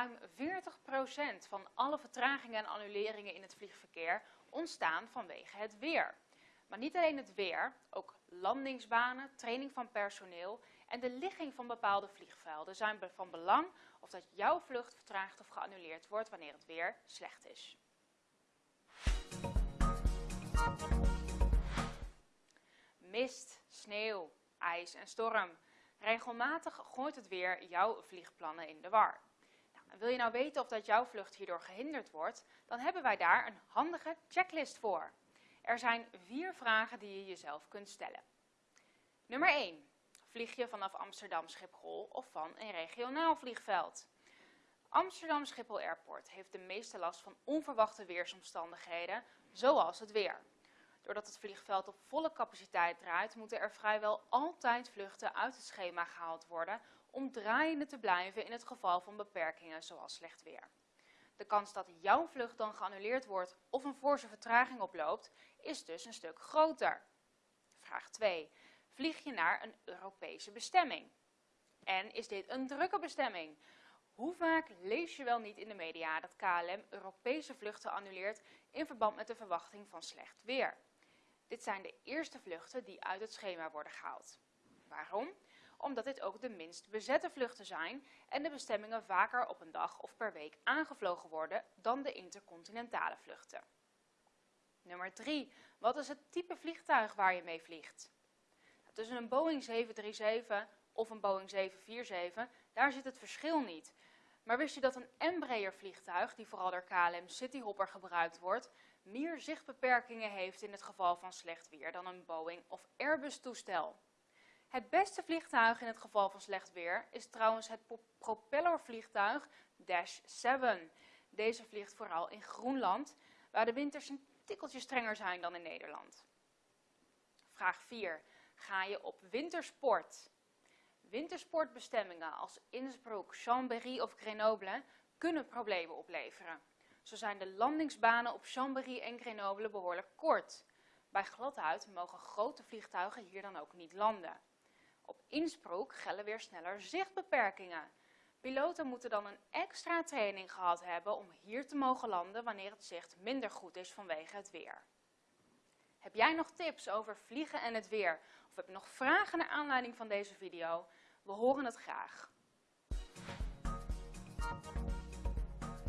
ruim 40% van alle vertragingen en annuleringen in het vliegverkeer ontstaan vanwege het weer. Maar niet alleen het weer, ook landingsbanen, training van personeel en de ligging van bepaalde vliegvelden zijn van belang of dat jouw vlucht vertraagd of geannuleerd wordt wanneer het weer slecht is. Mist, sneeuw, ijs en storm. Regelmatig gooit het weer jouw vliegplannen in de war. Wil je nou weten of dat jouw vlucht hierdoor gehinderd wordt, dan hebben wij daar een handige checklist voor. Er zijn vier vragen die je jezelf kunt stellen. Nummer 1. Vlieg je vanaf Amsterdam Schiphol of van een regionaal vliegveld? Amsterdam Schiphol Airport heeft de meeste last van onverwachte weersomstandigheden, zoals het weer. Doordat het vliegveld op volle capaciteit draait, moeten er vrijwel altijd vluchten uit het schema gehaald worden om draaiende te blijven in het geval van beperkingen zoals slecht weer. De kans dat jouw vlucht dan geannuleerd wordt of een forse vertraging oploopt, is dus een stuk groter. Vraag 2. Vlieg je naar een Europese bestemming? En is dit een drukke bestemming? Hoe vaak lees je wel niet in de media dat KLM Europese vluchten annuleert in verband met de verwachting van slecht weer? Dit zijn de eerste vluchten die uit het schema worden gehaald. Waarom? Omdat dit ook de minst bezette vluchten zijn en de bestemmingen vaker op een dag of per week aangevlogen worden dan de intercontinentale vluchten. Nummer 3. Wat is het type vliegtuig waar je mee vliegt? Tussen een Boeing 737 of een Boeing 747, daar zit het verschil niet. Maar wist je dat een Embraer vliegtuig, die vooral door KLM Cityhopper gebruikt wordt, meer zichtbeperkingen heeft in het geval van slecht weer dan een Boeing of Airbus toestel? Het beste vliegtuig in het geval van slecht weer is trouwens het propellervliegtuig Dash 7. Deze vliegt vooral in Groenland, waar de winters een tikkeltje strenger zijn dan in Nederland. Vraag 4. Ga je op wintersport? Wintersportbestemmingen als Innsbruck, Chambéry of Grenoble kunnen problemen opleveren. Zo zijn de landingsbanen op Chambéry en Grenoble behoorlijk kort. Bij gladhuid mogen grote vliegtuigen hier dan ook niet landen. Op Innsbruck gelden weer sneller zichtbeperkingen. Piloten moeten dan een extra training gehad hebben om hier te mogen landen wanneer het zicht minder goed is vanwege het weer. Heb jij nog tips over vliegen en het weer? Of heb je nog vragen naar aanleiding van deze video? We horen het graag.